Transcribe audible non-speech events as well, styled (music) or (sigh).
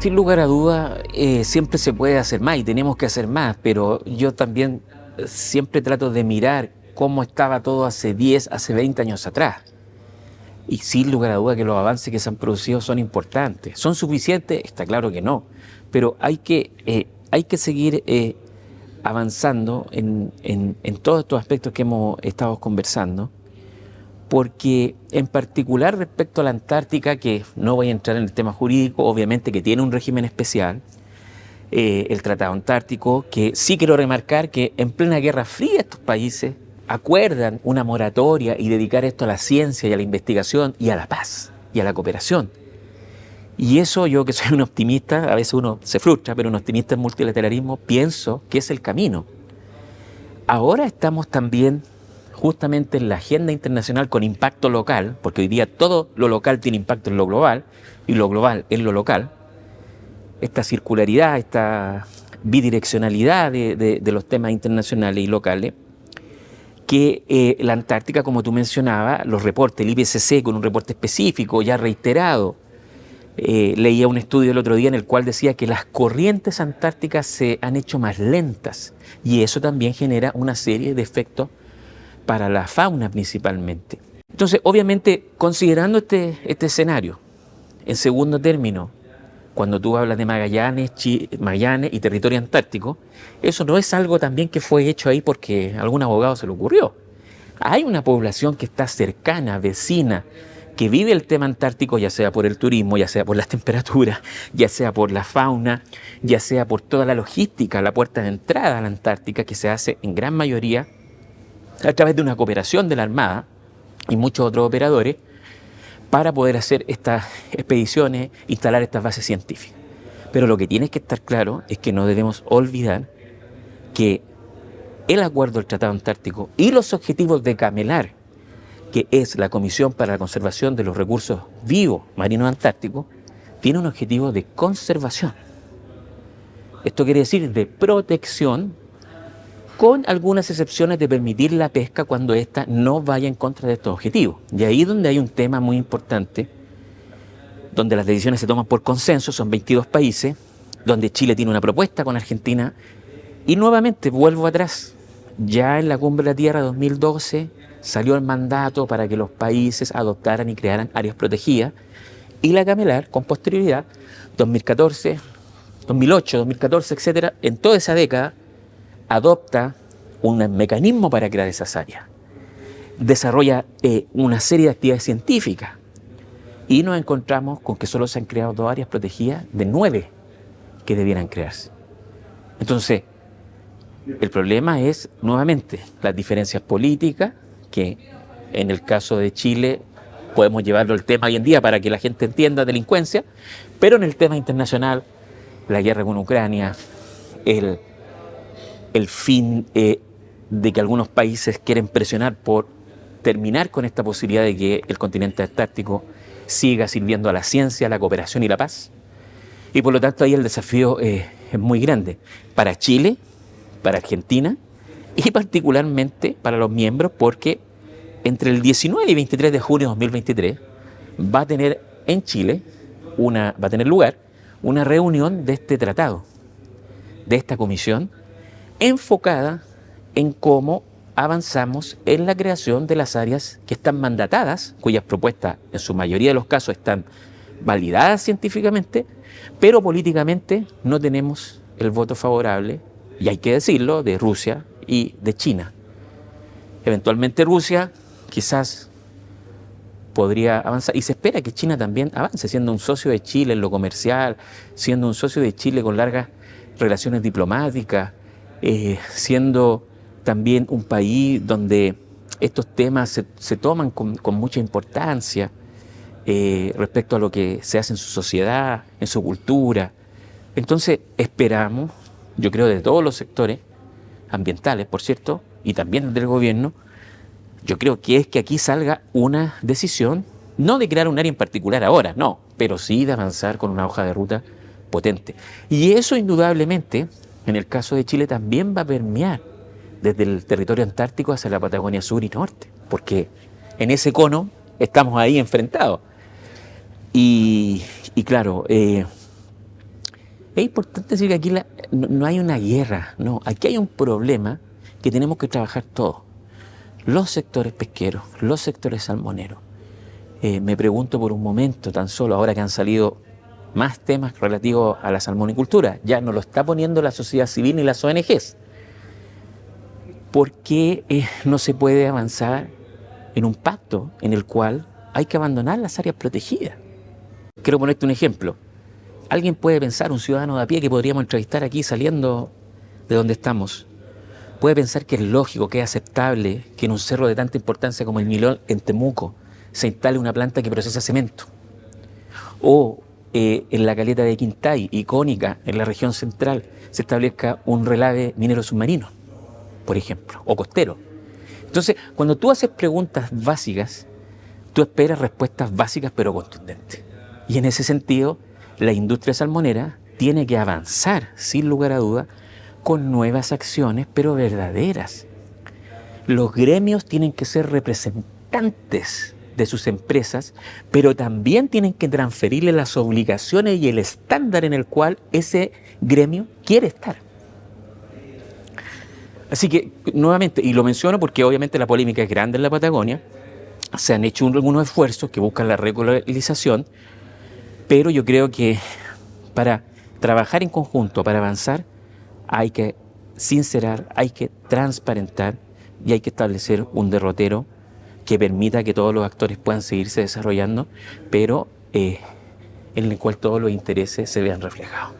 Sin lugar a duda, eh, siempre se puede hacer más y tenemos que hacer más, pero yo también siempre trato de mirar cómo estaba todo hace 10, hace 20 años atrás. Y sin lugar a duda que los avances que se han producido son importantes. ¿Son suficientes? Está claro que no. Pero hay que, eh, hay que seguir eh, avanzando en, en todos estos aspectos que hemos estado conversando porque en particular respecto a la Antártica, que no voy a entrar en el tema jurídico, obviamente que tiene un régimen especial, eh, el Tratado Antártico, que sí quiero remarcar que en plena Guerra Fría estos países acuerdan una moratoria y dedicar esto a la ciencia y a la investigación y a la paz y a la cooperación. Y eso yo que soy un optimista, a veces uno se frustra, pero un optimista en multilateralismo, pienso que es el camino. Ahora estamos también justamente en la agenda internacional con impacto local, porque hoy día todo lo local tiene impacto en lo global y lo global en lo local, esta circularidad, esta bidireccionalidad de, los temas internacionales y locales, que eh, la Antártica, como tú mencionabas, los reportes, el IPCC con un reporte específico, ya reiterado, eh, leía un estudio el otro día en el cual decía que las corrientes antárticas se han hecho más lentas y eso también genera una serie de efectos para la fauna principalmente. Entonces, obviamente, considerando este, este escenario, en segundo término, cuando tú hablas de Magallanes, Magallanes y territorio antártico, eso no es algo también que fue hecho ahí porque algún abogado se le ocurrió. Hay una población que está cercana, vecina, que vive el tema antártico, ya sea por el turismo, ya sea por las (laughs) temperaturas, ya sea por la fauna, ya sea por toda la logística, la puerta de entrada a la Antártica, que se hace en gran mayoría a través de una cooperación de la Armada y muchos otros operadores para poder hacer estas expediciones, instalar estas bases científicas. Pero lo que tiene que estar claro es que no debemos olvidar que el acuerdo del Tratado Antártico y los objetivos de Camelar, que es la Comisión para la Conservación de los Recursos Vivos Marinos Antárticos, tiene un objetivo de conservación. Esto quiere decir de protección con algunas excepciones de permitir la pesca cuando ésta no vaya en contra de estos objetivos. Y ahí donde hay un tema muy importante, donde las decisiones se toman por consenso, son 22 países, donde Chile tiene una propuesta con Argentina, y nuevamente vuelvo atrás, ya en la Cumbre de la Tierra 2012 salió el mandato para que los países adoptaran y crearan áreas protegidas, y la Camelar, con posterioridad, 2014, 2008, 2014, etcétera, en toda esa década, adopta un mecanismo para crear esas áreas, desarrolla eh, una serie de actividades científicas y nos encontramos con que solo se han creado dos áreas protegidas de nueve que debieran crearse. Entonces, el problema es, nuevamente, las diferencias políticas, que en el caso de Chile podemos llevarlo al tema hoy en día para que la gente entienda delincuencia, pero en el tema internacional, la guerra con Ucrania, el el fin eh, de que algunos países quieren presionar por terminar con esta posibilidad de que el continente antártico siga sirviendo a la ciencia, la cooperación y la paz. Y por lo tanto ahí el desafío eh, es muy grande para Chile, para Argentina y particularmente para los miembros porque entre el 19 y 23 de junio de 2023 va a tener en Chile una, va a tener lugar una reunión de este tratado, de esta comisión enfocada en cómo avanzamos en la creación de las áreas que están mandatadas, cuyas propuestas en su mayoría de los casos están validadas científicamente, pero políticamente no tenemos el voto favorable, y hay que decirlo, de Rusia y de China. Eventualmente Rusia quizás podría avanzar, y se espera que China también avance, siendo un socio de Chile en lo comercial, siendo un socio de Chile con largas relaciones diplomáticas, eh, siendo también un país donde estos temas se, toman con, mucha importancia eh, respecto a lo que se hace en su sociedad, en su cultura. Entonces esperamos, yo creo de todos los sectores ambientales, por cierto, y también del gobierno, yo creo que es que aquí salga una decisión, no de crear un área en particular ahora, no, pero sí de avanzar con una hoja de ruta potente. Y eso indudablemente en el caso de Chile también va a permear desde el territorio antártico hacia la Patagonia Sur y Norte, porque en ese cono estamos ahí enfrentados. Y, claro, eh, es importante decir que aquí no, hay una guerra, no, aquí hay un problema que tenemos que trabajar todos. Los sectores pesqueros, los sectores salmoneros. Eh, me pregunto por un momento, tan solo ahora que han salido más temas relativos a la salmonicultura, ya no lo está poniendo la sociedad civil ni las ONGs. ¿Por qué eh, no se puede avanzar en un pacto en el cual hay que abandonar las áreas protegidas? Quiero ponerte un ejemplo. Alguien puede pensar, un ciudadano de a pie que podríamos entrevistar aquí saliendo de donde estamos, puede pensar que es lógico, que es aceptable que en un cerro de tanta importancia como el Milón en Temuco se instale una planta que procesa cemento. O eh, en la caleta de Quintay, icónica en la región central, se establezca un relave minero submarino, por ejemplo, o costero. Entonces, cuando tú haces preguntas básicas, tú esperas respuestas básicas pero contundentes. Y en ese sentido, la industria salmonera tiene que avanzar, sin lugar a duda, con nuevas acciones, pero verdaderas. Los gremios tienen que ser representantes de sus empresas, pero también tienen que transferirle las obligaciones y el estándar en el cual ese gremio quiere estar. Así que, nuevamente, y lo menciono porque obviamente la polémica es grande en la Patagonia, se han hecho algunos esfuerzos que buscan la regularización, pero yo creo que para trabajar en conjunto, para avanzar, hay que sincerar, hay que transparentar y hay que establecer un derrotero que permita que todos los actores puedan seguirse desarrollando, pero eh, en el cual todos los intereses se vean reflejados.